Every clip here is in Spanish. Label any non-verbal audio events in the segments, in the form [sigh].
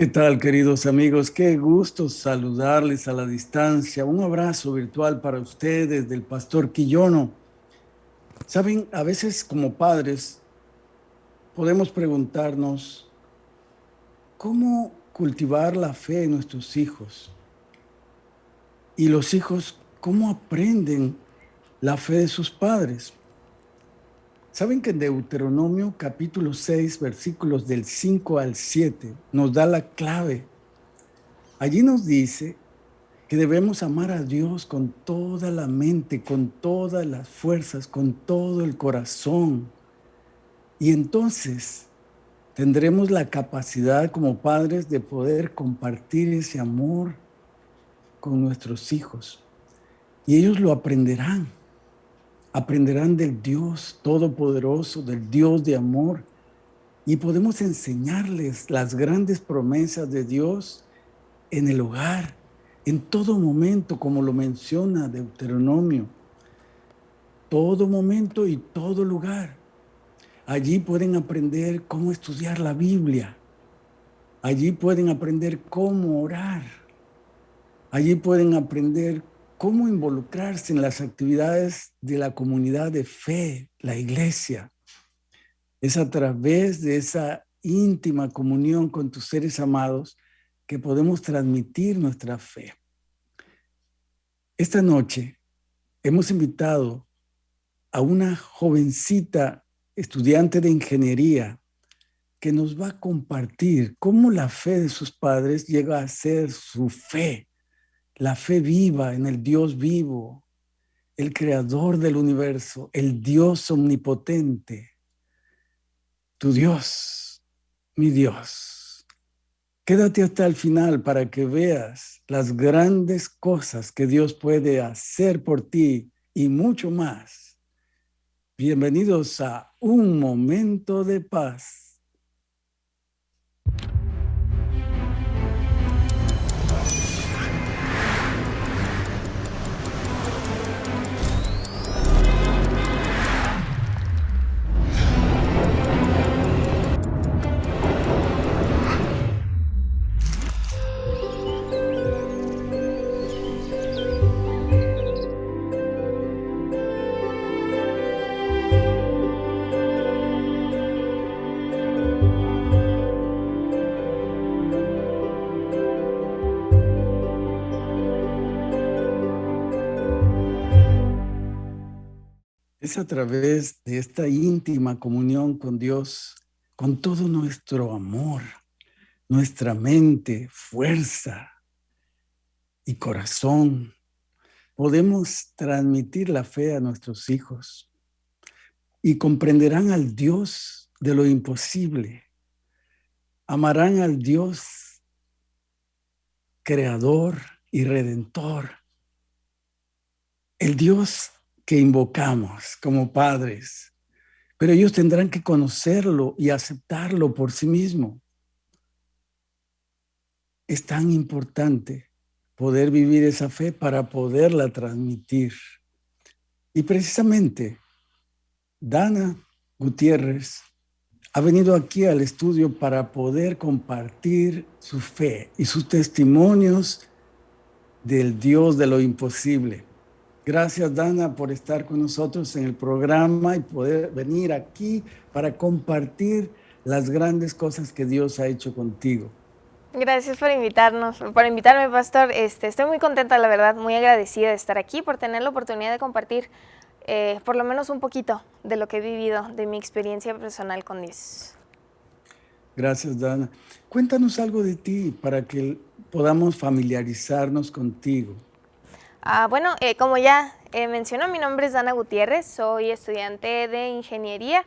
¿Qué tal, queridos amigos? Qué gusto saludarles a la distancia. Un abrazo virtual para ustedes del pastor Quillono. Saben, a veces como padres podemos preguntarnos cómo cultivar la fe en nuestros hijos. Y los hijos, ¿cómo aprenden la fe de sus padres? ¿Saben que en Deuteronomio capítulo 6, versículos del 5 al 7, nos da la clave? Allí nos dice que debemos amar a Dios con toda la mente, con todas las fuerzas, con todo el corazón. Y entonces tendremos la capacidad como padres de poder compartir ese amor con nuestros hijos. Y ellos lo aprenderán aprenderán del Dios Todopoderoso, del Dios de amor, y podemos enseñarles las grandes promesas de Dios en el hogar, en todo momento, como lo menciona Deuteronomio. Todo momento y todo lugar. Allí pueden aprender cómo estudiar la Biblia. Allí pueden aprender cómo orar. Allí pueden aprender cómo involucrarse en las actividades de la comunidad de fe, la iglesia. Es a través de esa íntima comunión con tus seres amados que podemos transmitir nuestra fe. Esta noche hemos invitado a una jovencita estudiante de ingeniería que nos va a compartir cómo la fe de sus padres llega a ser su fe la fe viva en el Dios vivo, el creador del universo, el Dios omnipotente, tu Dios, mi Dios. Quédate hasta el final para que veas las grandes cosas que Dios puede hacer por ti y mucho más. Bienvenidos a Un Momento de Paz. Es a través de esta íntima comunión con Dios, con todo nuestro amor, nuestra mente, fuerza y corazón, podemos transmitir la fe a nuestros hijos y comprenderán al Dios de lo imposible. Amarán al Dios creador y redentor. El Dios que invocamos como padres, pero ellos tendrán que conocerlo y aceptarlo por sí mismo. Es tan importante poder vivir esa fe para poderla transmitir. Y precisamente, Dana Gutiérrez ha venido aquí al estudio para poder compartir su fe y sus testimonios del Dios de lo imposible. Gracias, Dana, por estar con nosotros en el programa y poder venir aquí para compartir las grandes cosas que Dios ha hecho contigo. Gracias por invitarnos, por invitarme, Pastor. Este, estoy muy contenta, la verdad, muy agradecida de estar aquí, por tener la oportunidad de compartir eh, por lo menos un poquito de lo que he vivido, de mi experiencia personal con Dios. Gracias, Dana. Cuéntanos algo de ti para que podamos familiarizarnos contigo. Ah, bueno, eh, como ya eh, mencionó, mi nombre es Dana Gutiérrez, soy estudiante de ingeniería,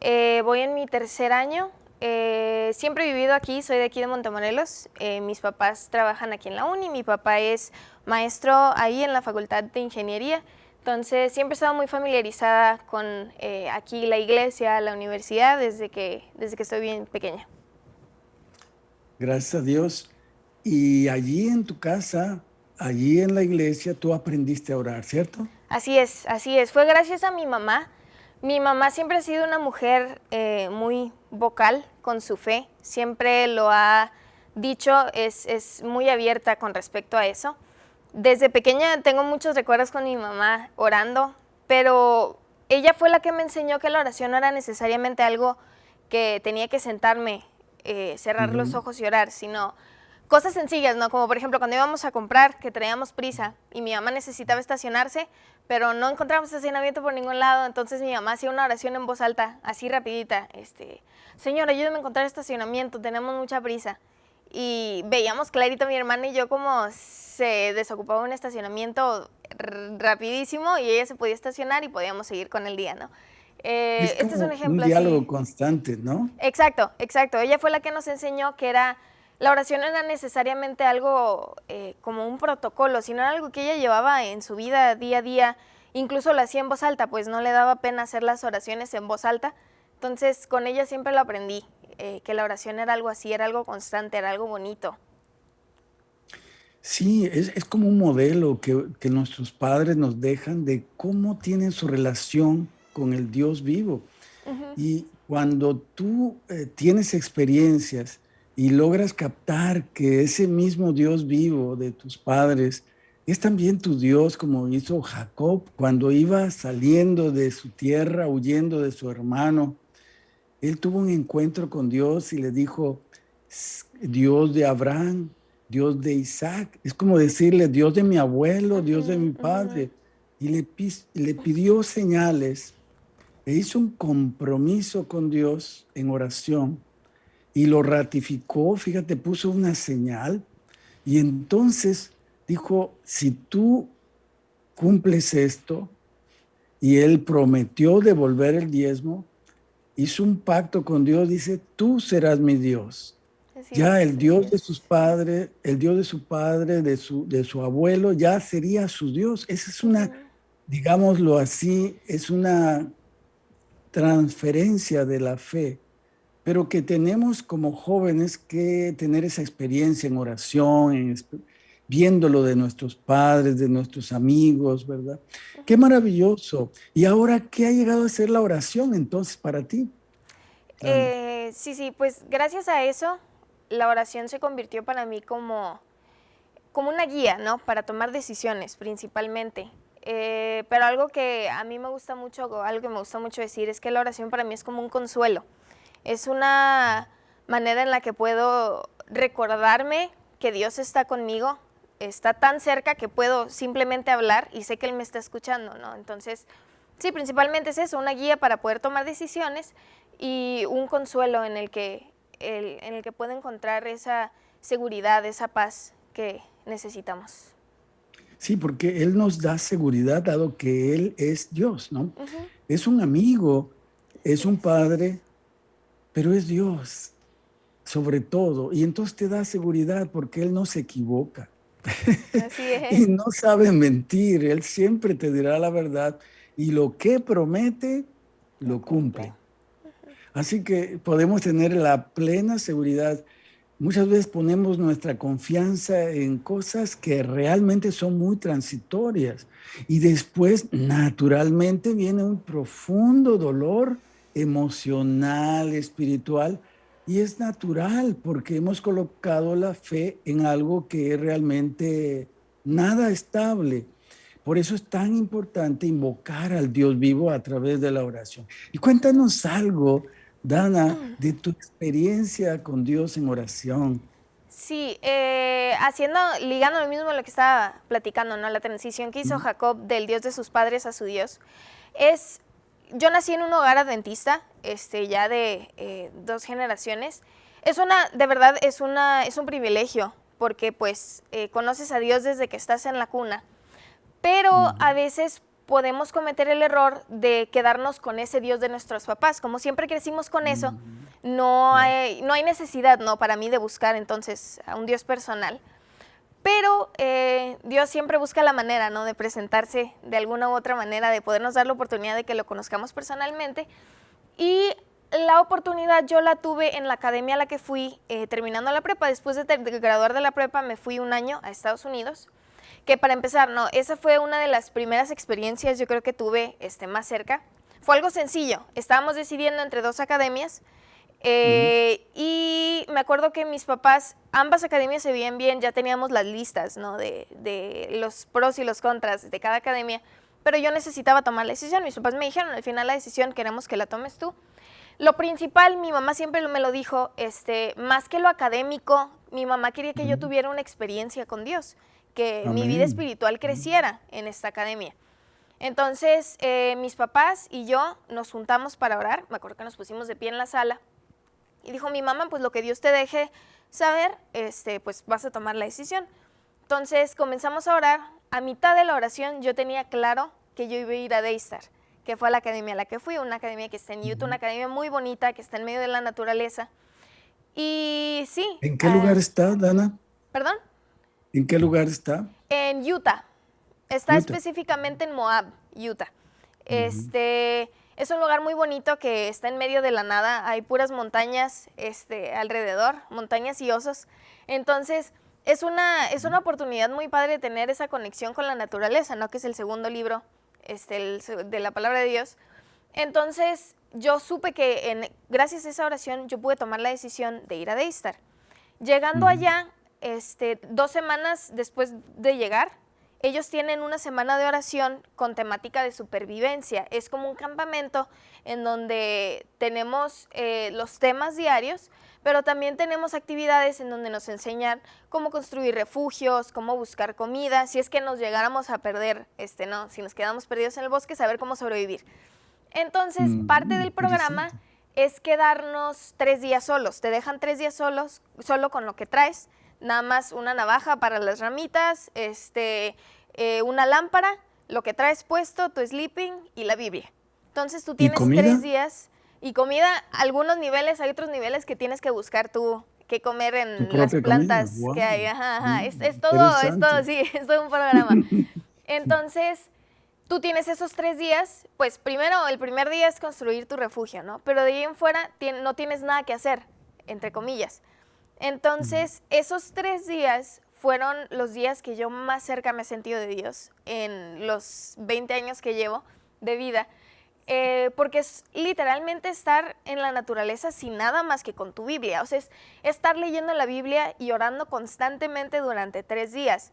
eh, voy en mi tercer año, siempre he vivido aquí, soy de aquí de Montemorelos, mis papás trabajan aquí en la uni, mi papá es maestro ahí en la Facultad de Ingeniería, entonces siempre he estado muy familiarizada con aquí la iglesia, la universidad, desde que, desde que estoy bien pequeña. Gracias a Dios. Y allí en tu casa, allí en la iglesia tú aprendiste a orar, ¿cierto? Así es, así es. Fue gracias a mi mamá. Mi mamá siempre ha sido una mujer eh, muy vocal con su fe. Siempre lo ha dicho es, es muy abierta con respecto a eso. Desde pequeña tengo muchos recuerdos con mi mamá orando, pero ella fue la que me enseñó que la oración no era necesariamente algo que tenía que sentarme, eh, cerrar los ojos y orar, sino cosas sencillas, ¿no? Como por ejemplo cuando íbamos a comprar, que traíamos prisa y mi mamá necesitaba estacionarse, pero no encontramos estacionamiento por ningún lado, entonces mi mamá hacía una oración en voz alta, así rapidita, este, Señor, ayúdame a encontrar estacionamiento, tenemos mucha prisa. Y veíamos clarito mi hermana y yo como se desocupaba un estacionamiento rapidísimo y ella se podía estacionar y podíamos seguir con el día, ¿no? Eh, este es un ejemplo. Un diálogo constante, ¿no? Exacto, exacto. Ella fue la que nos enseñó que era la oración no era necesariamente algo eh, como un protocolo, sino era algo que ella llevaba en su vida día a día. Incluso lo hacía en voz alta, pues no le daba pena hacer las oraciones en voz alta. Entonces con ella siempre lo aprendí, eh, que la oración era algo así, era algo constante, era algo bonito. Sí, es, es como un modelo que, que, nuestros padres nos dejan de cómo tienen su relación con el Dios vivo. Y cuando tú eh, tienes experiencias y logras captar que ese mismo Dios vivo de tus padres es también tu Dios, como hizo Jacob cuando iba saliendo de su tierra, huyendo de su hermano. Él tuvo un encuentro con Dios y le dijo, Dios de Abraham, Dios de Isaac. Es como decirle, Dios de mi abuelo, Dios de mi padre. Y le, le pidió señales e hizo un compromiso con Dios en oración y lo ratificó, fíjate, puso una señal y entonces dijo, si tú cumples esto, y él prometió devolver el diezmo, hizo un pacto con Dios, dice, tú serás mi Dios. ya el Dios de sus padres, el Dios de su padre, de su, de su abuelo, ya sería su Dios. Esa es una, digámoslo así, es una transferencia de la fe pero que tenemos como jóvenes que tener esa experiencia en oración, en, viéndolo de nuestros padres, de nuestros amigos, ¿verdad? Qué maravilloso. ¿Y ahora qué ha llegado a ser la oración entonces para ti? Eh, sí, sí, pues gracias a eso la oración se convirtió para mí como, como una guía, ¿no? Para tomar decisiones principalmente. Eh, pero algo que a mí me gusta mucho, algo que me gusta mucho decir es que la oración para mí es como un consuelo. Es una manera en la que puedo recordarme que Dios está conmigo, está tan cerca que puedo simplemente hablar y sé que Él me está escuchando, ¿no? Entonces, sí, principalmente es eso, una guía para poder tomar decisiones y un consuelo en el que, en el que puedo encontrar esa seguridad, esa paz que necesitamos. Sí, porque Él nos da seguridad dado que Él es Dios, ¿no? Es un amigo, es un padre, pero es Dios, sobre todo. Y entonces te da seguridad porque Él no se equivoca. Así es. [laughs] y no sabe mentir, Él siempre te dirá la verdad. Y lo que promete, lo cumple. Así que podemos tener la plena seguridad. Muchas veces ponemos nuestra confianza en cosas que realmente son muy transitorias. Y después, naturalmente, viene un profundo dolor emocional, espiritual, y es natural porque hemos colocado la fe en algo que es realmente nada estable. Por eso es tan importante invocar al Dios vivo a través de la oración. Y cuéntanos algo, Dana, mm. de tu experiencia con Dios en oración. Sí, eh, haciendo, ligando lo mismo a lo que estaba platicando, ¿no? La transición que hizo Jacob del Dios de sus padres a su Dios, es yo nací en un hogar adventista, este, ya de eh, dos generaciones. Es una, de verdad, es, una, es un privilegio, porque pues eh, conoces a Dios desde que estás en la cuna. Pero a veces podemos cometer el error de quedarnos con ese Dios de nuestros papás. Como siempre crecimos con eso, no hay, no hay necesidad, ¿no? Para mí de buscar entonces a un Dios personal. Pero eh, Dios siempre busca la manera, ¿no? De presentarse de alguna u otra manera, de podernos dar la oportunidad de que lo conozcamos personalmente. Y la oportunidad yo la tuve en la academia a la que fui eh, terminando la prepa. Después de, graduar de la prepa me fui un año a Estados Unidos. Que para empezar, no, esa fue una de las primeras experiencias yo creo que tuve este, más cerca. Fue algo sencillo. Estábamos decidiendo entre dos academias Eh, y me acuerdo que mis papás, ambas academias se veían bien, ya teníamos las listas, ¿no? De, de, los pros y los contras de cada academia, pero yo necesitaba tomar la decisión. Mis papás me dijeron, al final la decisión queremos que la tomes tú. Lo principal, mi mamá siempre me lo dijo, este, más que lo académico, mi mamá quería que yo tuviera una experiencia con Dios, que mi vida espiritual creciera en esta academia. Entonces, eh, mis papás y yo nos juntamos para orar, me acuerdo que nos pusimos de pie en la sala, y dijo mi mamá, pues lo que Dios te deje saber, este, pues vas a tomar la decisión. Entonces comenzamos a orar, a mitad de la oración yo tenía claro que yo iba a ir a Daystar, que fue a la academia a la que fui, una academia que está en Utah, una academia muy bonita, que está en medio de la naturaleza. Y sí. ¿En qué lugar ah, está, Dana? ¿Perdón? ¿En qué lugar está? En Utah. Está específicamente en Moab, Utah. Este es un lugar muy bonito que está en medio de la nada. Hay puras montañas este, alrededor, montañas y osos. Entonces es una, es una oportunidad muy padre tener esa conexión con la naturaleza, ¿no? Que es el segundo libro este, de la palabra de Dios. Entonces yo supe que en, gracias a esa oración yo pude tomar la decisión de ir a Daystar. Llegando allá, este, dos semanas después de llegar, ellos tienen una semana de oración con temática de supervivencia. Es como un campamento en donde tenemos eh, los temas diarios, pero también tenemos actividades en donde nos enseñan cómo construir refugios, cómo buscar comida, si es que nos llegáramos a perder, este, no, si nos quedamos perdidos en el bosque, saber cómo sobrevivir. Entonces, mm, parte del programa es quedarnos tres días solos. Te dejan tres días solos, solo con lo que traes nada más una navaja para las ramitas, este, eh, una lámpara, lo que traes puesto, tu sleeping y la Biblia. Entonces tú tienes tres días y comida, algunos niveles, hay otros niveles que tienes que buscar tú qué comer en las plantas que hay. Es, es, todo, es todo, sí, [laughs] es todo un programa. [laughs] Entonces, tú tienes esos tres días, pues primero, el primer día es construir tu refugio, ¿no? Pero de ahí en fuera no tienes nada que hacer, entre comillas. Entonces, esos tres días fueron los días que yo más cerca me he sentido de Dios en los 20 años que llevo de vida. Eh, porque es literalmente estar en la naturaleza sin nada más que con tu Biblia. O sea, es estar leyendo la Biblia y orando constantemente durante tres días.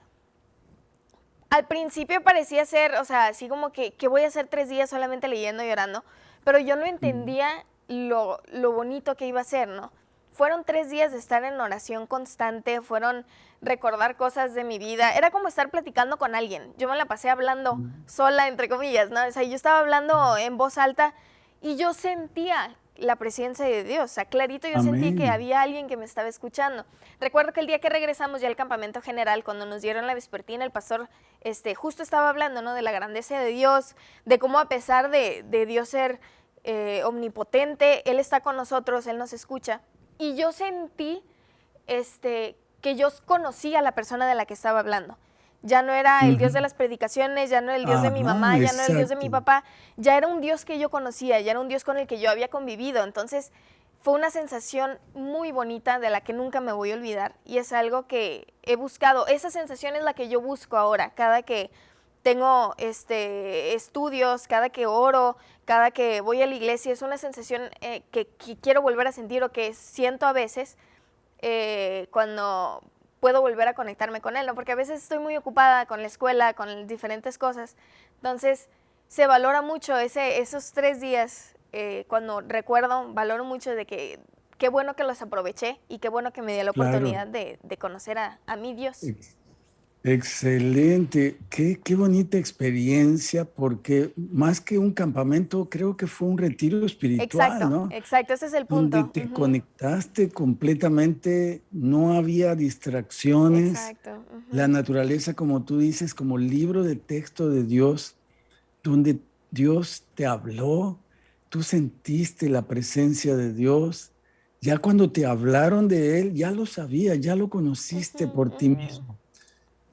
Al principio parecía ser, o sea, así como que, que voy a hacer tres días solamente leyendo y orando, pero yo no entendía lo, lo bonito que iba a ser, ¿no? Fueron tres días de estar en oración constante, fueron recordar cosas de mi vida. Era como estar platicando con alguien. Yo me la pasé hablando sola, entre comillas, ¿no? O sea, yo estaba hablando en voz alta y yo sentía la presencia de Dios. O sea, clarito yo sentí que había alguien que me estaba escuchando. Recuerdo que el día que regresamos ya al campamento general, cuando nos dieron la vespertina, el pastor este, justo estaba hablando, ¿no? De la grandeza de Dios, de cómo a pesar de, Dios ser eh, omnipotente, Él está con nosotros, Él nos escucha. Y yo sentí este, que yo conocía a la persona de la que estaba hablando. Ya no era el Dios de las predicaciones, ya no era el Dios de mi mamá, ya no era el Dios de mi papá, ya era un Dios que yo conocía, ya era un Dios con el que yo había convivido. Entonces fue una sensación muy bonita de la que nunca me voy a olvidar y es algo que he buscado. Esa sensación es la que yo busco ahora, cada que tengo este, estudios, cada que oro, cada que voy a la iglesia, es una sensación eh, que, quiero volver a sentir o que siento a veces eh, cuando puedo volver a conectarme con él, ¿no? porque a veces estoy muy ocupada con la escuela, con diferentes cosas. Entonces, se valora mucho ese, esos tres días, eh, cuando recuerdo, valoro mucho de que qué bueno que los aproveché y qué bueno que me dio la oportunidad de, conocer a, a mi Dios. Excelente, qué, qué, bonita experiencia, porque más que un campamento, creo que fue un retiro espiritual, exacto, ¿no? Exacto, ese es el punto. Donde te conectaste completamente, no había distracciones. Exacto. La naturaleza, como tú dices, como libro de texto de Dios, donde Dios te habló, tú sentiste la presencia de Dios. Ya cuando te hablaron de Él, ya lo sabías, ya lo conociste por ti mismo.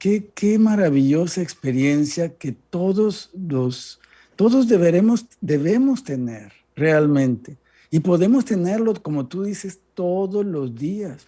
Qué, maravillosa experiencia que todos los, todos deberemos, debemos tener realmente. Y podemos tenerlo, como tú dices, todos los días.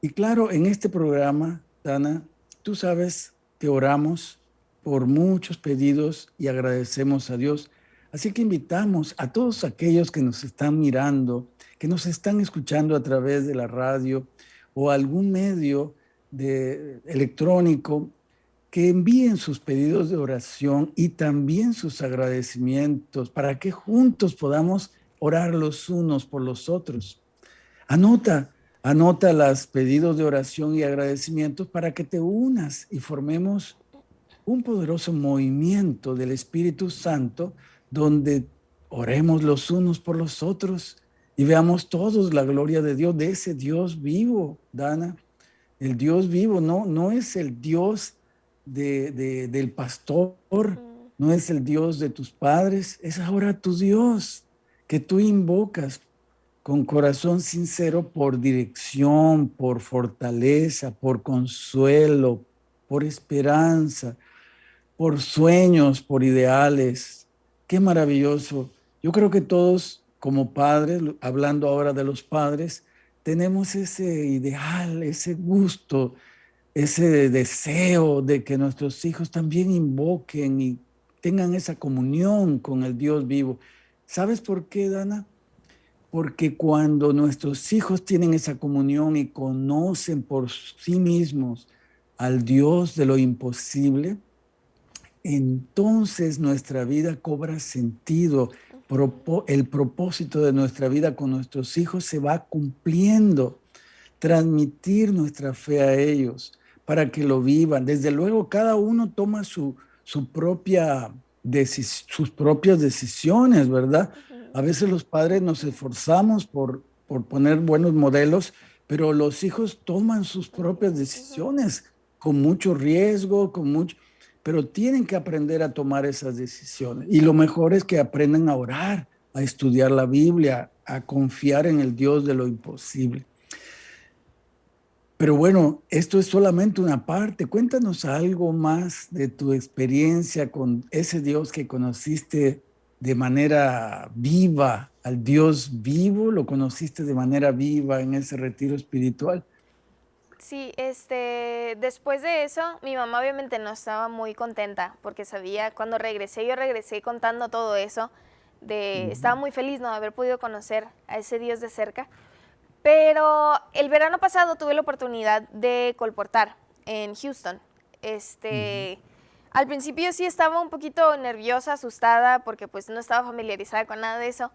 Y claro, en este programa, Dana, tú sabes que oramos por muchos pedidos y agradecemos a Dios. Así que invitamos a todos aquellos que nos están mirando, que nos están escuchando a través de la radio o algún medio de, electrónico que envíen sus pedidos de oración y también sus agradecimientos para que juntos podamos orar los unos por los otros. Anota, anota los pedidos de oración y agradecimientos para que te unas y formemos un poderoso movimiento del Espíritu Santo donde oremos los unos por los otros y veamos todos la gloria de Dios, de ese Dios vivo, Dana. El Dios vivo no, no es el Dios del pastor, no es el Dios de tus padres, es ahora tu Dios que tú invocas con corazón sincero por dirección, por fortaleza, por consuelo, por esperanza, por sueños, por ideales. Qué maravilloso. Yo creo que todos como padres, hablando ahora de los padres, tenemos ese ideal, ese gusto, ese deseo de que nuestros hijos también invoquen y tengan esa comunión con el Dios vivo. ¿Sabes por qué, Dana? Porque cuando nuestros hijos tienen esa comunión y conocen por sí mismos al Dios de lo imposible, entonces nuestra vida cobra sentido. El propósito de nuestra vida con nuestros hijos se va cumpliendo. Transmitir nuestra fe a ellos para que lo vivan. Desde luego, cada uno toma su, su propia sus propias decisiones, ¿verdad? A veces los padres nos esforzamos por, por poner buenos modelos, pero los hijos toman sus propias decisiones con mucho riesgo, con mucho, pero tienen que aprender a tomar esas decisiones. Y lo mejor es que aprendan a orar, a estudiar la Biblia, a confiar en el Dios de lo imposible. Pero bueno, esto es solamente una parte. Cuéntanos algo más de tu experiencia con ese Dios que conociste de manera viva, al Dios vivo, lo conociste de manera viva en ese retiro espiritual. Sí, este, después de eso, mi mamá obviamente no estaba muy contenta porque sabía, cuando regresé, yo regresé contando todo eso, de, estaba muy feliz no haber podido conocer a ese Dios de cerca, pero el verano pasado tuve la oportunidad de colportar en Houston. Este, Al principio sí estaba un poquito nerviosa, asustada, porque pues no estaba familiarizada con nada de eso.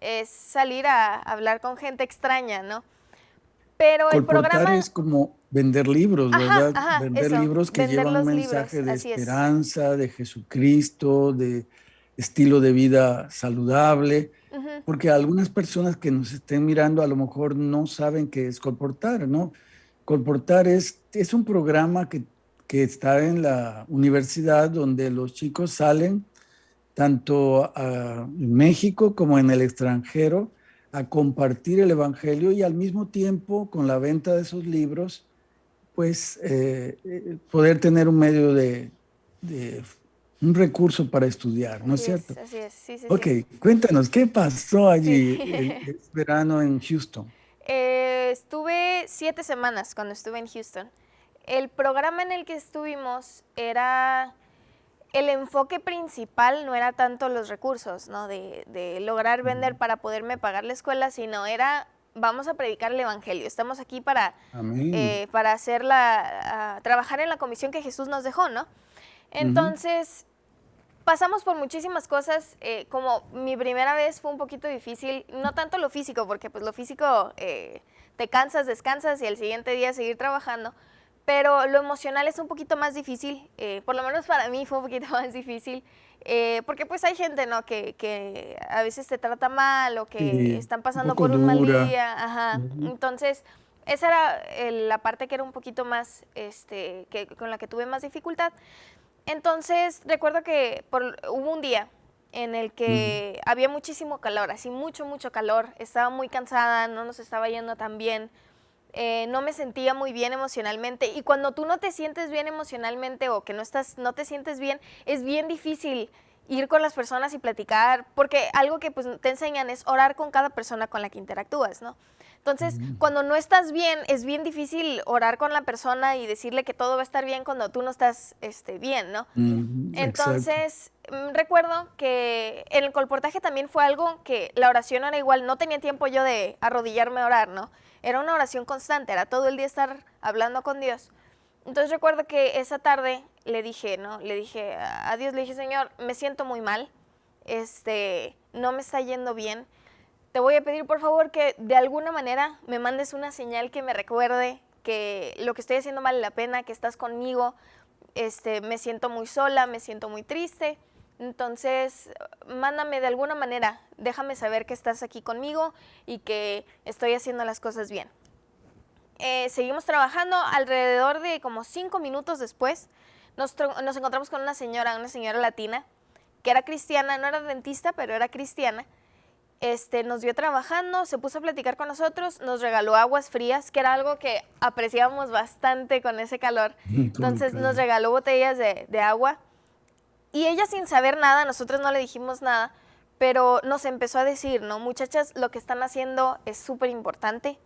Es salir a hablar con gente extraña, ¿no? Pero el programa... es como vender libros, ¿verdad? vender libros que llevan un mensaje de esperanza, de Jesucristo, de estilo de vida saludable porque algunas personas que nos estén mirando a lo mejor no saben qué es Colportar, ¿no? Colportar es, es un programa que, que está en la universidad donde los chicos salen tanto en México como en el extranjero a compartir el Evangelio y al mismo tiempo con la venta de esos libros, pues eh, eh, poder tener un medio de, de un recurso para estudiar, ¿no es cierto? así es, sí, sí. Ok, cuéntanos, ¿qué pasó allí [laughs] el, verano en Houston? Eh, estuve siete semanas cuando estuve en Houston. El programa en el que estuvimos era, el enfoque principal no era tanto los recursos, ¿no? De, lograr vender para poderme pagar la escuela, sino era vamos a predicar el evangelio. Estamos aquí para, eh, para hacer la, trabajar en la comisión que Jesús nos dejó, ¿no? Entonces, pasamos por muchísimas cosas, eh, como mi primera vez fue un poquito difícil, no tanto lo físico, porque pues lo físico eh, te cansas, descansas y el siguiente día seguir trabajando, pero lo emocional es un poquito más difícil, eh, por lo menos para mí fue un poquito [laughs] más difícil, porque pues hay gente, ¿no? Que, que, a veces te trata mal o que están pasando por un mal día, ajá, entonces... Esa era la parte que era un poquito más, este, que, con la que tuve más dificultad. Entonces, recuerdo que hubo un día en el que había muchísimo calor, así mucho, mucho calor. Estaba muy cansada, no nos estaba yendo tan bien. Eh, no me sentía muy bien emocionalmente. Y cuando tú no te sientes bien emocionalmente o que no, estás, no te sientes bien, es bien difícil ir con las personas y platicar, porque algo que pues, te enseñan es orar con cada persona con la que interactúas, ¿no? Entonces, cuando no estás bien, es bien difícil orar con la persona y decirle que todo va a estar bien cuando tú no estás este, bien, ¿no? Entonces, mm, recuerdo que en el colportaje también fue algo que la oración era igual, no tenía tiempo yo de arrodillarme a orar, ¿no? Era una oración constante, era todo el día estar hablando con Dios. Entonces recuerdo que esa tarde le dije, ¿no? Le dije a Dios, le dije, Señor, me siento muy mal, este, no me está yendo bien te voy a pedir por favor que de alguna manera me mandes una señal que me recuerde que lo que estoy haciendo vale la pena, que estás conmigo, este, me siento muy sola, me siento muy triste. Entonces, mándame de alguna manera, déjame saber que estás aquí conmigo y que estoy haciendo las cosas bien. Eh, seguimos trabajando, alrededor de como cinco minutos después, nos, nos encontramos con una señora, una señora latina, que era cristiana, no era dentista, pero era cristiana, este, nos vio trabajando, se puso a platicar con nosotros, nos regaló aguas frías, que era algo que apreciábamos bastante con ese calor. [laughs] Entonces nos regaló botellas de, de, agua. Y ella sin saber nada, nosotros no le dijimos nada, pero nos empezó a decir, ¿no? Muchachas, lo que están haciendo es súper importante.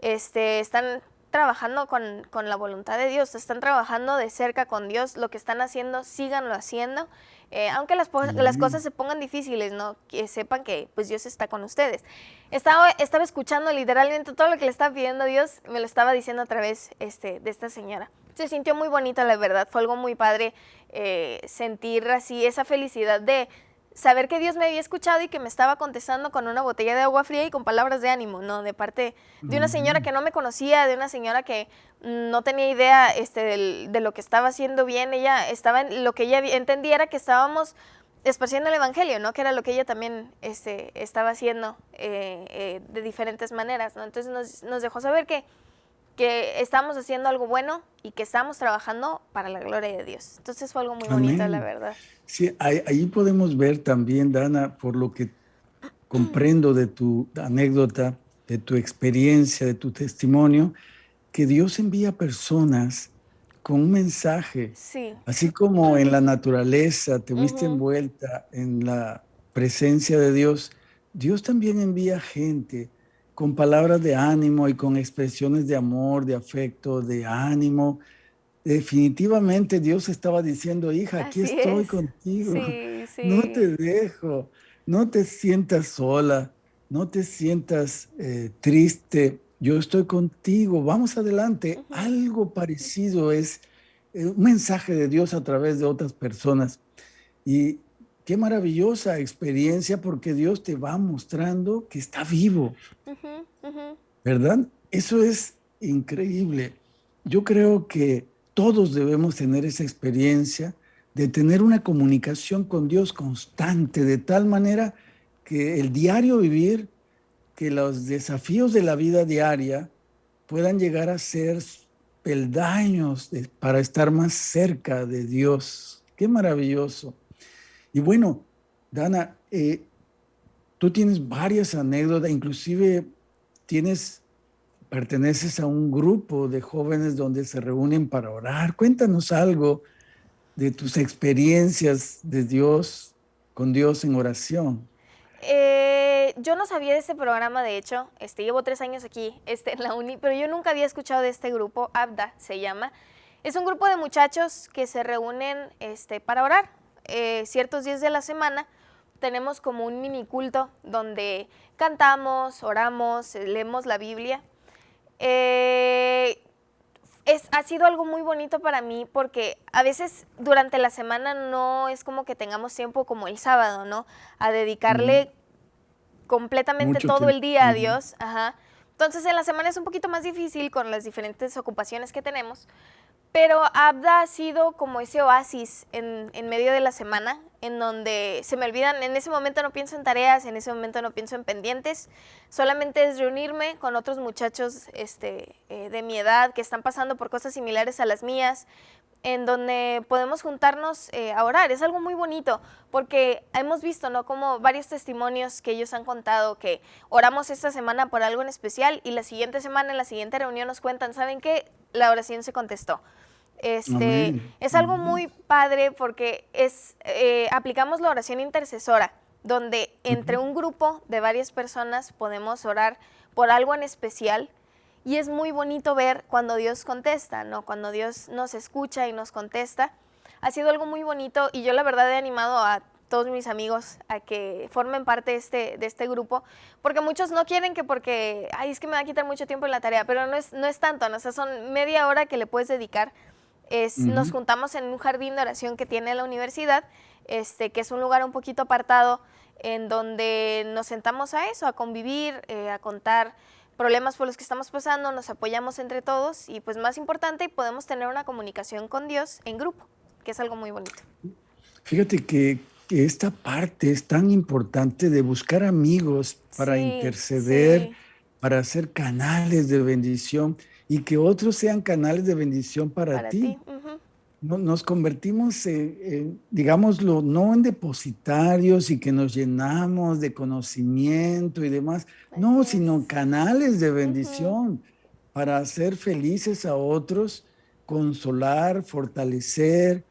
Este, están trabajando con, con, la voluntad de Dios, están trabajando de cerca con Dios, lo que están haciendo, síganlo haciendo, eh, aunque las, las, cosas se pongan difíciles, ¿no? Que sepan que pues Dios está con ustedes. Estaba, estaba escuchando literalmente todo lo que le estaba pidiendo Dios, me lo estaba diciendo a través este, de esta señora. Se sintió muy bonita, la verdad, fue algo muy padre eh, sentir así esa felicidad de saber que Dios me había escuchado y que me estaba contestando con una botella de agua fría y con palabras de ánimo, ¿no? De parte de una señora que no me conocía, de una señora que no tenía idea este, de, lo que estaba haciendo bien. Ella estaba en lo que ella entendía era que estábamos esparciendo el evangelio, ¿no? Que era lo que ella también este, estaba haciendo eh, eh, de diferentes maneras, ¿no? Entonces nos, nos dejó saber que que estamos haciendo algo bueno y que estamos trabajando para la gloria de Dios. Entonces fue algo muy bonito, la verdad. Sí, ahí, podemos ver también, Dana, por lo que comprendo de tu anécdota, de tu experiencia, de tu testimonio, que Dios envía personas con un mensaje. Sí. Así como en la naturaleza te viste envuelta en la presencia de Dios, Dios también envía gente con palabras de ánimo y con expresiones de amor, de afecto, de ánimo. Definitivamente Dios estaba diciendo, hija, aquí estoy contigo, [laughs] no te dejo, no te sientas sola, no te sientas eh, triste, yo estoy contigo, vamos adelante. Algo parecido es eh, un mensaje de Dios a través de otras personas. Y qué maravillosa experiencia porque Dios te va mostrando que está vivo. ¿Verdad? Eso es increíble. Yo creo que todos debemos tener esa experiencia de tener una comunicación con Dios constante, de tal manera que el diario vivir, que los desafíos de la vida diaria puedan llegar a ser peldaños para estar más cerca de Dios. Qué maravilloso. Y bueno, Dana, eh, tú tienes varias anécdotas, inclusive tienes, perteneces a un grupo de jóvenes donde se reúnen para orar. Cuéntanos algo de tus experiencias de Dios, con Dios en oración. Eh, yo no sabía de este programa, de hecho, este, llevo tres años aquí este, en la uni, pero yo nunca había escuchado de este grupo, ABDA se llama. Es un grupo de muchachos que se reúnen este, para orar, eh, ciertos días de la semana tenemos como un mini culto donde cantamos, oramos, leemos la Biblia. Eh, es, ha sido algo muy bonito para mí porque a veces durante la semana no es como que tengamos tiempo como el sábado, ¿no? A dedicarle completamente todo el día a Dios. Ajá. Entonces en la semana es un poquito más difícil con las diferentes ocupaciones que tenemos, pero Abda ha sido como ese oasis en, en, medio de la semana, en donde se me olvidan, en ese momento no pienso en tareas, en ese momento no pienso en pendientes, solamente es reunirme con otros muchachos este, eh, de mi edad que están pasando por cosas similares a las mías, en donde podemos juntarnos eh, a orar. Es algo muy bonito, porque hemos visto, ¿no? Como varios testimonios que ellos han contado que oramos esta semana por algo en especial y la siguiente semana, en la siguiente reunión nos cuentan, ¿saben qué? La oración se contestó. Este, es algo muy padre porque es, eh, aplicamos la oración intercesora, donde entre un grupo de varias personas podemos orar por algo en especial. Y es muy bonito ver cuando Dios contesta, ¿no? Cuando Dios nos escucha y nos contesta. Ha sido algo muy bonito y yo la verdad he animado a todos mis amigos a que formen parte de este, de este grupo, porque muchos no quieren que porque, ay, es que me va a quitar mucho tiempo en la tarea, pero no es, no es tanto, ¿no? o sea, son media hora que le puedes dedicar. Es, Nos juntamos en un jardín de oración que tiene la universidad, este, que es un lugar un poquito apartado, en donde nos sentamos a eso, a convivir, eh, a contar problemas por los que estamos pasando, nos apoyamos entre todos y pues más importante, podemos tener una comunicación con Dios en grupo, que es algo muy bonito. Fíjate que, esta parte es tan importante de buscar amigos para interceder, para hacer canales de bendición y que otros sean canales de bendición para, ti. nos convertimos, digámoslo, no en depositarios y que nos llenamos de conocimiento y demás, no, sino canales de bendición para hacer felices a otros, consolar, fortalecer,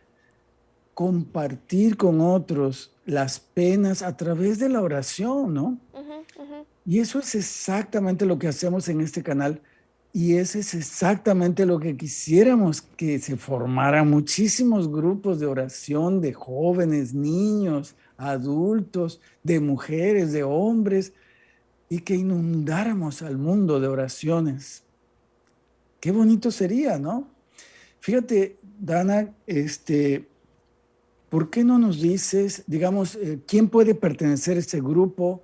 compartir con otros las penas a través de la oración, ¿no? Y eso es exactamente lo que hacemos en este canal y ese es exactamente lo que quisiéramos, que se formaran muchísimos grupos de oración de jóvenes, niños, adultos, de mujeres, de hombres, y que inundáramos al mundo de oraciones. Qué bonito sería, ¿no? Fíjate, Dana, este, ¿por qué no nos dices, digamos, eh, quién puede pertenecer a ese grupo?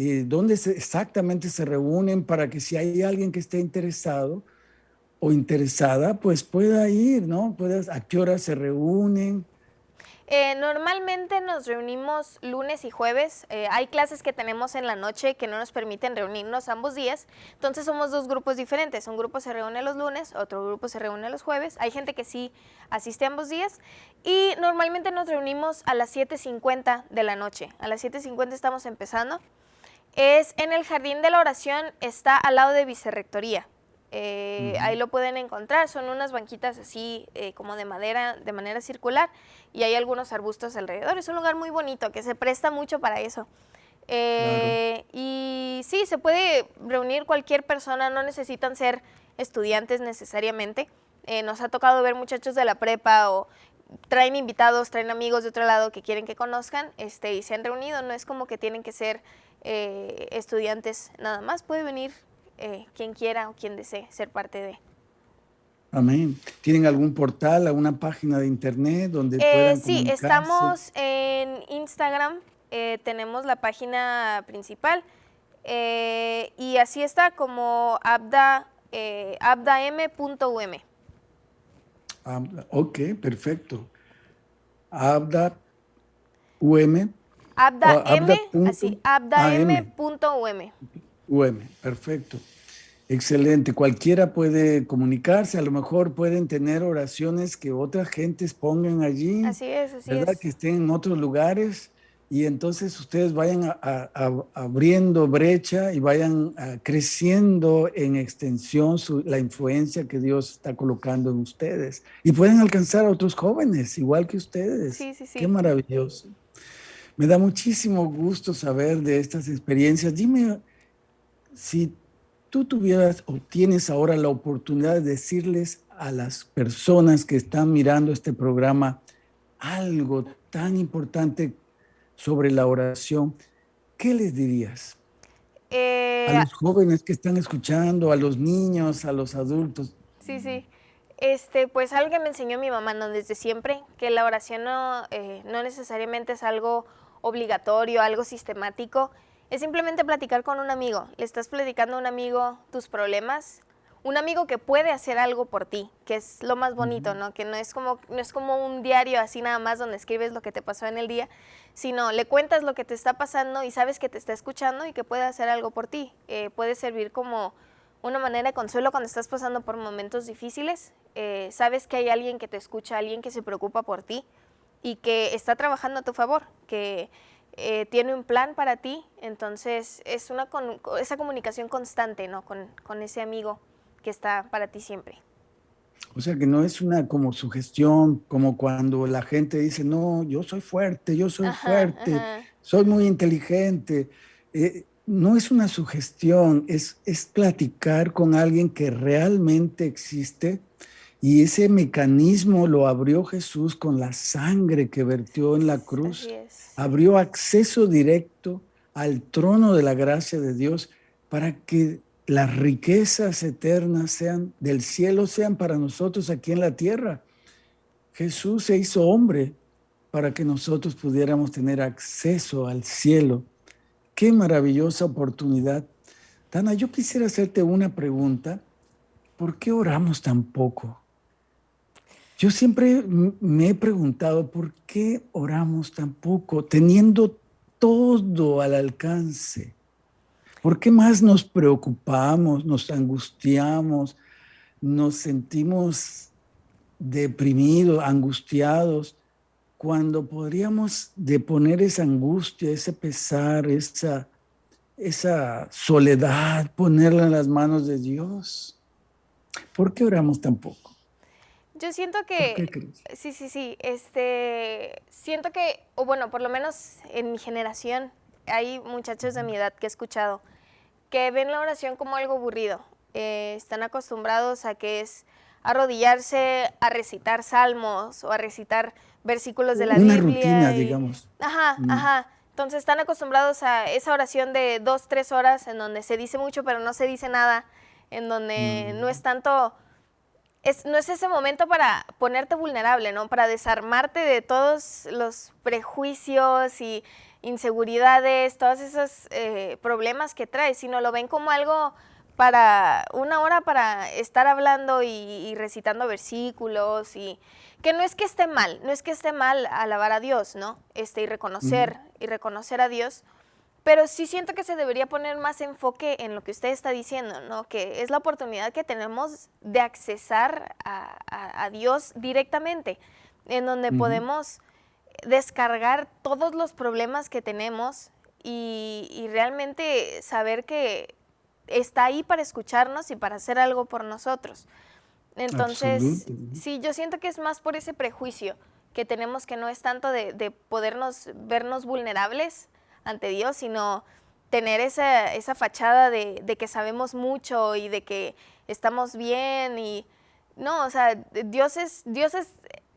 Eh, dónde exactamente se reúnen para que si hay alguien que esté interesado o interesada, pues pueda ir, ¿no? Puedas, ¿A qué hora se reúnen? Eh, normalmente nos reunimos lunes y jueves. Eh, hay clases que tenemos en la noche que no nos permiten reunirnos ambos días. Entonces somos dos grupos diferentes. Un grupo se reúne los lunes, otro grupo se reúne los jueves. Hay gente que sí asiste ambos días. Y normalmente nos reunimos a las 7.50 de la noche. A las 7.50 estamos empezando. Es en el Jardín de la Oración, está al lado de Vicerrectoría. Eh, ahí lo pueden encontrar, son unas banquitas así eh, como de madera, de manera circular, y hay algunos arbustos alrededor. Es un lugar muy bonito que se presta mucho para eso. Eh, y sí, se puede reunir cualquier persona, no necesitan ser estudiantes necesariamente. nos ha tocado ver muchachos de la prepa o traen invitados, traen amigos de otro lado que quieren que conozcan este, y se han reunido. No es como que tienen que ser eh, estudiantes nada más, puede venir eh, quien quiera o quien desee ser parte de. Amén. ¿Tienen algún portal, alguna página de internet donde eh, puedan Sí, estamos en Instagram, tenemos la página principal y así está como abda, abdam.um. ok, perfecto. Abda UM Abda, M, así, abdam.um. UM, perfecto. Excelente. Cualquiera puede comunicarse, a lo mejor pueden tener oraciones que otras gentes pongan allí. Así es, así ¿verdad? Que estén en otros lugares y entonces ustedes vayan abriendo brecha y vayan creciendo en extensión la influencia que Dios está colocando en ustedes. Y pueden alcanzar a otros jóvenes, igual que ustedes. Sí, sí, sí. Qué maravilloso. Me da muchísimo gusto saber de estas experiencias. Dime si tú tuvieras o tienes ahora la oportunidad de decirles a las personas que están mirando este programa algo tan importante sobre la oración, ¿qué les dirías? Eh, a los jóvenes que están escuchando, a los niños, a los adultos. Sí, sí. Este, pues algo que me enseñó mi mamá ¿no? desde siempre, que la oración no, eh, no necesariamente es algo obligatorio, algo sistemático, es simplemente platicar con un amigo. Le estás platicando a un amigo tus problemas, un amigo que puede hacer algo por ti, que es lo más bonito, ¿no? Que no es como no es como un diario así nada más donde escribes lo que te pasó en el día, sino le cuentas lo que te está pasando y sabes que te está escuchando y que puede hacer algo por ti. Eh, puede servir como una manera de consuelo cuando estás pasando por momentos difíciles. Eh, sabes que hay alguien que te escucha, alguien que se preocupa por ti y que está trabajando a tu favor, que eh, tiene un plan para ti, entonces es una esa comunicación constante ¿no? Con, con, ese amigo que está para ti siempre. O sea que no es una como sugestión, como cuando la gente dice, no, yo soy fuerte, yo soy fuerte, soy muy inteligente. Eh, no es una sugestión, es, es platicar con alguien que realmente existe y ese mecanismo lo abrió Jesús con la sangre que vertió en la cruz. Abrió acceso directo al trono de la gracia de Dios para que las riquezas eternas sean del cielo sean para nosotros aquí en la tierra. Jesús se hizo hombre para que nosotros pudiéramos tener acceso al cielo. Qué maravillosa oportunidad. Dana, yo quisiera hacerte una pregunta. ¿Por qué oramos tan poco? Yo siempre me he preguntado por qué oramos tan poco, teniendo todo al alcance. ¿Por qué más nos preocupamos, nos angustiamos, nos sentimos deprimidos, angustiados, cuando podríamos deponer esa angustia, ese pesar, esa, esa soledad, ponerla en las manos de Dios? ¿Por qué oramos tan poco? Yo siento que... Sí, sí, sí. Este, siento que, o bueno, por lo menos en mi generación, hay muchachos de mi edad que he escuchado que ven la oración como algo aburrido. Eh, están acostumbrados a que es arrodillarse a recitar salmos o a recitar versículos de la Biblia. Una rutina, digamos. Ajá, mm. ajá. Entonces están acostumbrados a esa oración de dos, tres horas en donde se dice mucho pero no se dice nada, en donde no mm. es tanto no es ese momento para ponerte vulnerable, ¿no? Para desarmarte de todos los prejuicios y inseguridades, todos esos eh, problemas que traes, sino lo ven como algo para una hora para estar hablando y, recitando versículos y que no es que esté mal, no es que esté mal alabar a Dios, ¿no? Este, y reconocer, y reconocer a Dios, pero sí siento que se debería poner más enfoque en lo que usted está diciendo, ¿no? Que es la oportunidad que tenemos de accesar a, Dios directamente, en donde podemos descargar todos los problemas que tenemos y, realmente saber que está ahí para escucharnos y para hacer algo por nosotros. Entonces, sí, yo siento que es más por ese prejuicio que tenemos que no es tanto de, de podernos vernos vulnerables, ante Dios, sino tener esa, esa fachada de, de, que sabemos mucho y de que estamos bien y no, o sea, Dios es, Dios es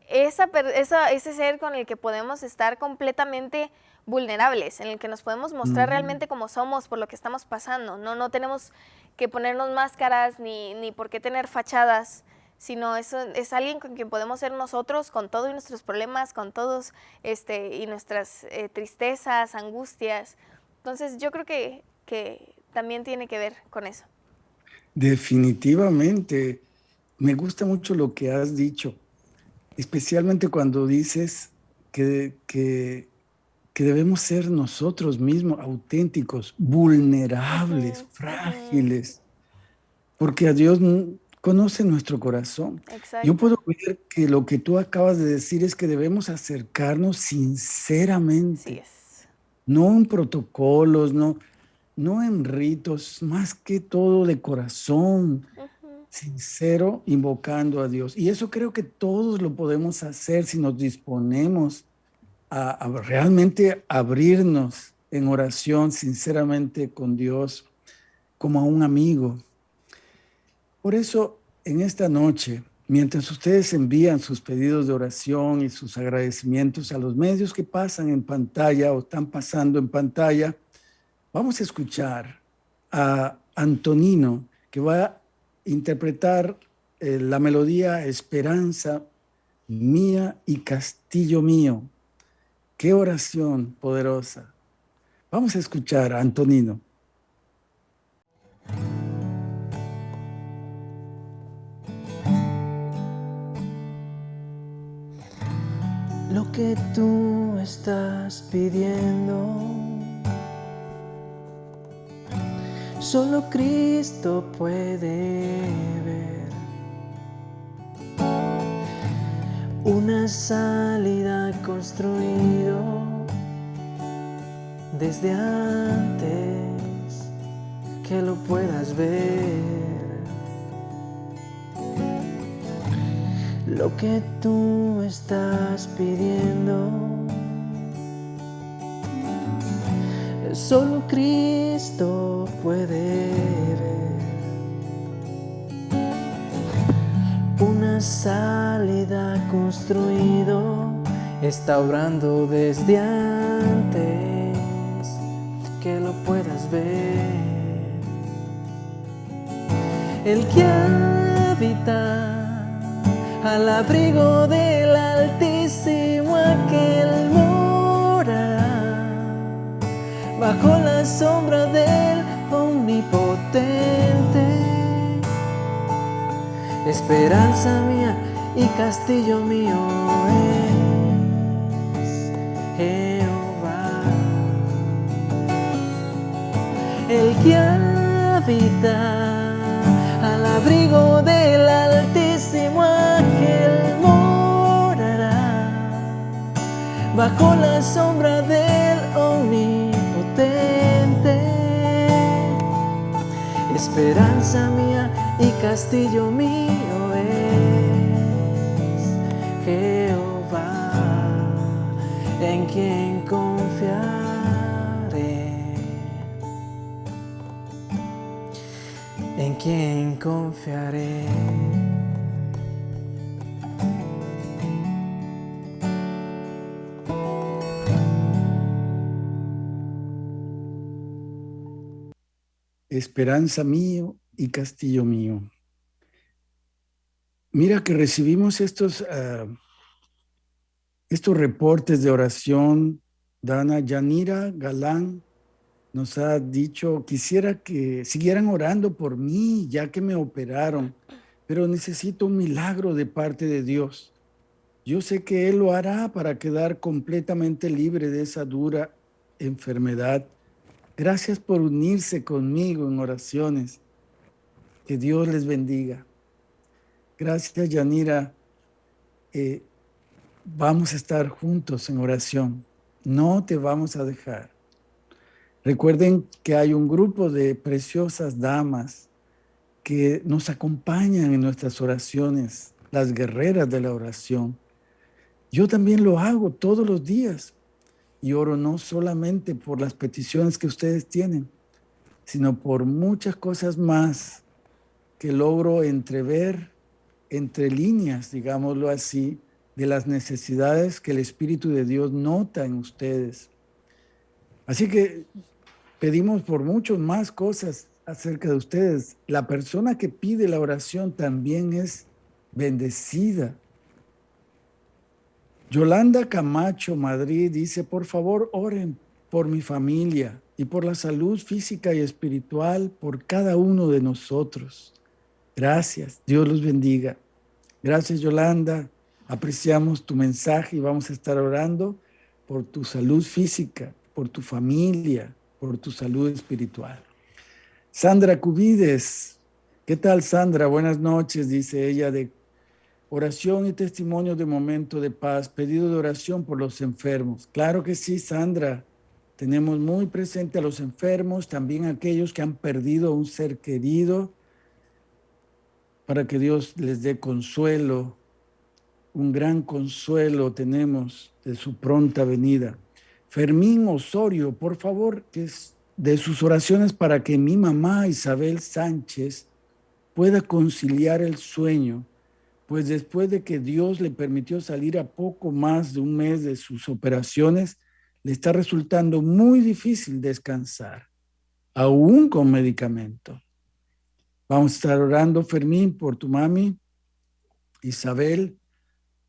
esa, esa, ese ser con el que podemos estar completamente vulnerables, en el que nos podemos mostrar realmente como somos por lo que estamos pasando. No, no tenemos que ponernos máscaras ni, ni por qué tener fachadas, sino es, es alguien con quien podemos ser nosotros, con todos nuestros problemas, con todos este, y nuestras eh, tristezas, angustias. Entonces yo creo que, que también tiene que ver con eso. Definitivamente. Me gusta mucho lo que has dicho, especialmente cuando dices que, que, que debemos ser nosotros mismos auténticos, vulnerables, frágiles, porque a Dios conoce nuestro corazón. Yo puedo ver que lo que tú acabas de decir es que debemos acercarnos sinceramente. No en protocolos, no, no en ritos, más que todo de corazón, sincero, invocando a Dios. Y eso creo que todos lo podemos hacer si nos disponemos a, a realmente abrirnos en oración sinceramente con Dios como a un amigo, por eso, en esta noche, mientras ustedes envían sus pedidos de oración y sus agradecimientos a los medios que pasan en pantalla o están pasando en pantalla, vamos a escuchar a Antonino, que va a interpretar eh, la melodía Esperanza mía y castillo mío. Qué oración poderosa. Vamos a escuchar a Antonino. Lo que tú estás pidiendo. Solo Cristo puede ver una salida construido desde antes que lo puedas ver. Lo que tú estás pidiendo. solo Cristo puede ver. Una salida construido está obrando desde antes que lo puedas ver. El que habita al abrigo del Altísimo aquel morará bajo la sombra del Omnipotente. Esperanza mía y castillo mío es Jehová. El que habita al abrigo del bajo la sombra del Omnipotente. Esperanza mía y castillo mío es Jehová, en quien confiaré. en quien confiaré. Esperanza mío y castillo mío. Mira que recibimos estos, uh, estos reportes de oración, Dana Yanira Galán, nos ha dicho, quisiera que siguieran orando por mí, ya que me operaron, pero necesito un milagro de parte de Dios. Yo sé que Él lo hará para quedar completamente libre de esa dura enfermedad. Gracias por unirse conmigo en oraciones. Que Dios les bendiga. Gracias, Yanira. Eh, vamos a estar juntos en oración. No te vamos a dejar. Recuerden que hay un grupo de preciosas damas que nos acompañan en nuestras oraciones, las guerreras de la oración. Yo también lo hago todos los días y oro no solamente por las peticiones que ustedes tienen, sino por muchas cosas más que logro entrever entre líneas, digámoslo así, de las necesidades que el Espíritu de Dios nota en ustedes. Así que pedimos por muchas más cosas acerca de ustedes. La persona que pide la oración también es bendecida. Yolanda Camacho, Madrid, dice, por favor, oren por mi familia y por la salud física y espiritual por cada uno de nosotros. Gracias, Dios los bendiga. Gracias, Yolanda. Apreciamos tu mensaje y vamos a estar orando por tu salud física, por tu familia, por tu salud espiritual. Sandra Cubides, ¿qué tal Sandra? Buenas noches, dice ella, de oración y testimonio de momento de paz, pedido de oración por los enfermos. Claro que sí, Sandra, tenemos muy presente a los enfermos, también a aquellos que han perdido un ser querido, para que Dios les dé consuelo, un gran consuelo tenemos de su pronta venida. Fermín Osorio, por favor, que es de sus oraciones para que mi mamá Isabel Sánchez pueda conciliar el sueño, pues después de que Dios le permitió salir a poco más de un mes de sus operaciones, le está resultando muy difícil descansar, aún con medicamento. Vamos a estar orando, Fermín, por tu mami, Isabel,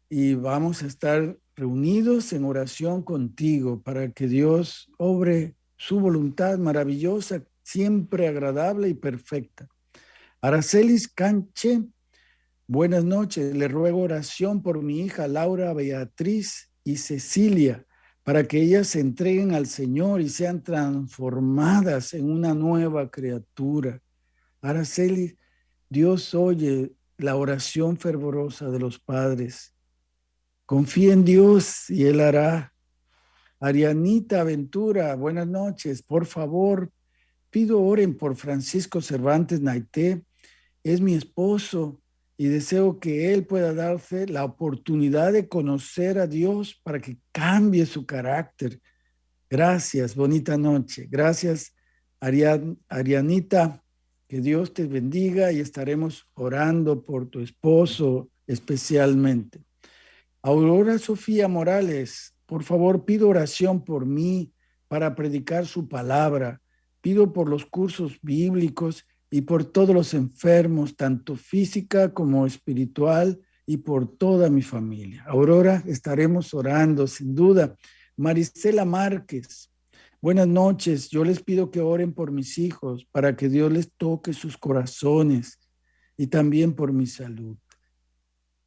y vamos a estar reunidos en oración contigo para que Dios obre su voluntad maravillosa, siempre agradable y perfecta. Aracelis Canche, buenas noches. Le ruego oración por mi hija Laura Beatriz y Cecilia para que ellas se entreguen al Señor y sean transformadas en una nueva criatura. Araceli, Dios oye la oración fervorosa de los padres Confía en Dios y Él hará. Arianita Aventura, buenas noches. Por favor, pido oren por Francisco Cervantes Naité. Es mi esposo y deseo que él pueda darse la oportunidad de conocer a Dios para que cambie su carácter. Gracias, bonita noche. Gracias, Arianita. Que Dios te bendiga y estaremos orando por tu esposo especialmente. Aurora Sofía Morales, por favor, pido oración por mí para predicar su palabra. Pido por los cursos bíblicos y por todos los enfermos, tanto física como espiritual, y por toda mi familia. Aurora, estaremos orando, sin duda. Marisela Márquez, buenas noches. Yo les pido que oren por mis hijos para que Dios les toque sus corazones y también por mi salud.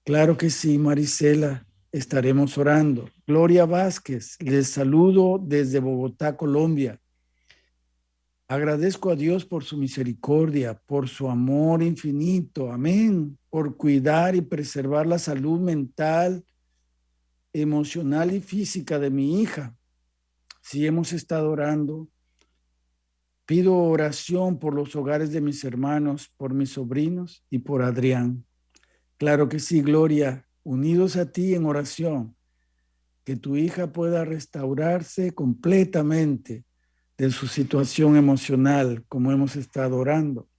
Claro que sí, Marisela, estaremos orando. Gloria Vázquez, les saludo desde Bogotá, Colombia. Agradezco a Dios por su misericordia, por su amor infinito. Amén. Por cuidar y preservar la salud mental, emocional y física de mi hija. Si hemos estado orando, pido oración por los hogares de mis hermanos, por mis sobrinos y por Adrián. Claro que sí, Gloria, unidos a ti en oración, que tu hija pueda restaurarse completamente de su situación emocional, como hemos estado orando.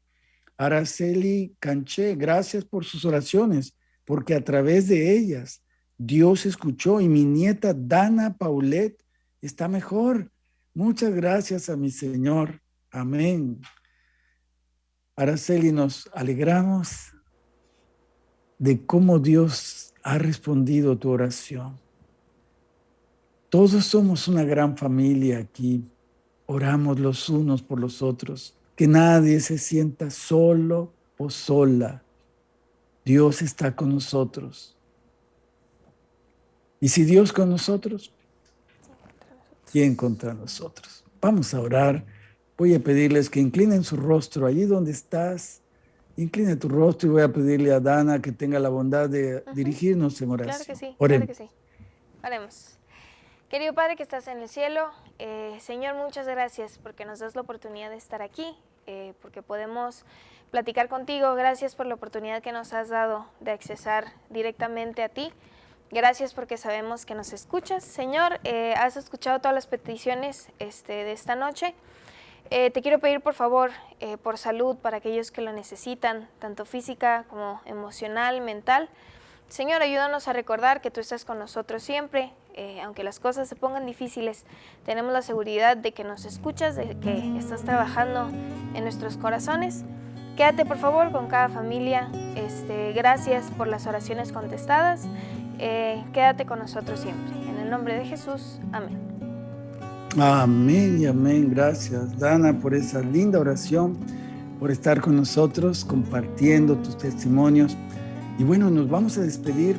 Araceli Canché, gracias por sus oraciones, porque a través de ellas Dios escuchó y mi nieta Dana Paulette está mejor. Muchas gracias a mi Señor. Amén. Araceli, nos alegramos de cómo Dios ha respondido tu oración. Todos somos una gran familia aquí oramos los unos por los otros, que nadie se sienta solo o sola. Dios está con nosotros. Y si Dios con nosotros, ¿quién contra nosotros? Vamos a orar. Voy a pedirles que inclinen su rostro allí donde estás. Incline tu rostro y voy a pedirle a Dana que tenga la bondad de dirigirnos en oración. Claro que sí, claro que sí. Oremos. Querido Padre que estás en el cielo, eh, Señor, muchas gracias porque nos das la oportunidad de estar aquí, eh, porque podemos platicar contigo. Gracias por la oportunidad que nos has dado de accesar directamente a ti. Gracias porque sabemos que nos escuchas. Señor, eh, has escuchado todas las peticiones este, de esta noche. te quiero pedir por favor por salud para aquellos que lo necesitan, tanto física como emocional, mental. Señor, ayúdanos a recordar que tú estás con nosotros siempre, eh, aunque las cosas se pongan difíciles, tenemos la seguridad de que nos escuchas, de que estás trabajando en nuestros corazones. Quédate por favor con cada familia, este, gracias por las oraciones contestadas, eh, quédate con nosotros siempre. En el nombre de Jesús, amén. Amén y amén. Gracias, Dana, por esa linda oración, por estar con nosotros, compartiendo tus testimonios. Y bueno, nos vamos a despedir.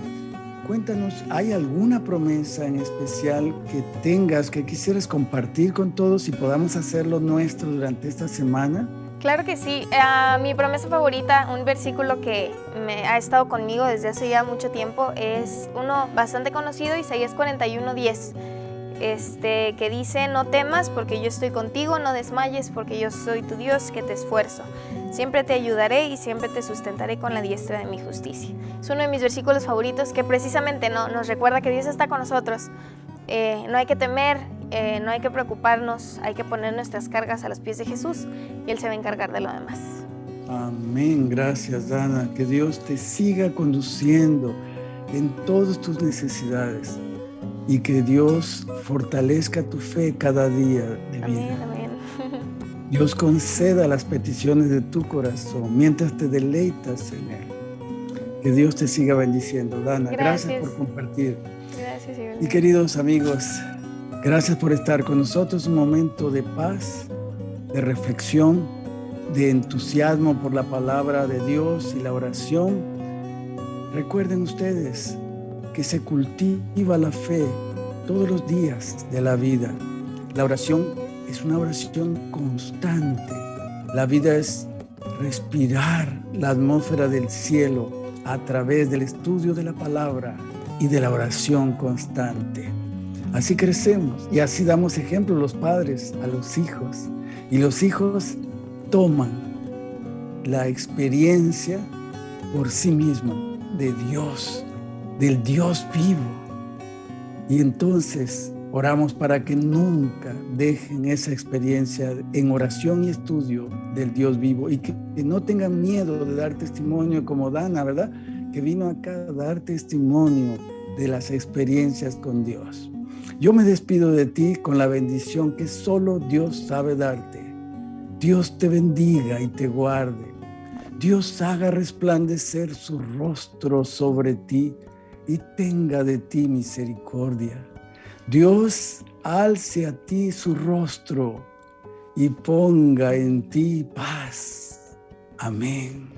Cuéntanos, ¿hay alguna promesa en especial que tengas, que quisieras compartir con todos y podamos hacerlo nuestro durante esta semana? Claro que sí. Uh, mi promesa favorita, un versículo que me ha estado conmigo desde hace ya mucho tiempo, es uno bastante conocido, Isaías 41.10 este, que dice, no temas porque yo estoy contigo, no desmayes porque yo soy tu Dios que te esfuerzo. Siempre te ayudaré y siempre te sustentaré con la diestra de mi justicia. Es uno de mis versículos favoritos que precisamente no, nos recuerda que Dios está con nosotros. Eh, no hay que temer, eh, no hay que preocuparnos, hay que poner nuestras cargas a los pies de Jesús y Él se va a encargar de lo demás. Amén, gracias Dana. Que Dios te siga conduciendo en todas tus necesidades y que Dios fortalezca tu fe cada día de vida. Amén, [laughs] Dios conceda las peticiones de tu corazón mientras te deleitas en Él. Que Dios te siga bendiciendo. Dana, gracias, por compartir. Gracias, y queridos amigos, gracias por estar con nosotros. Un momento de paz, de reflexión, de entusiasmo por la palabra de Dios y la oración. Recuerden ustedes, que se cultiva la fe todos los días de la vida. La oración es una oración constante. La vida es respirar la atmósfera del cielo a través del estudio de la palabra y de la oración constante. Así crecemos y así damos ejemplo los padres a los hijos y los hijos toman la experiencia por sí mismos de Dios del Dios vivo. Y entonces Oramos para que nunca dejen esa experiencia en oración y estudio del Dios vivo y que, no tengan miedo de dar testimonio como Dana, ¿verdad? Que vino acá a dar testimonio de las experiencias con Dios. Yo me despido de ti con la bendición que solo Dios sabe darte. Dios te bendiga y te guarde. Dios haga resplandecer su rostro sobre ti y tenga de ti misericordia. Dios alce a ti su rostro y ponga en ti paz. Amén.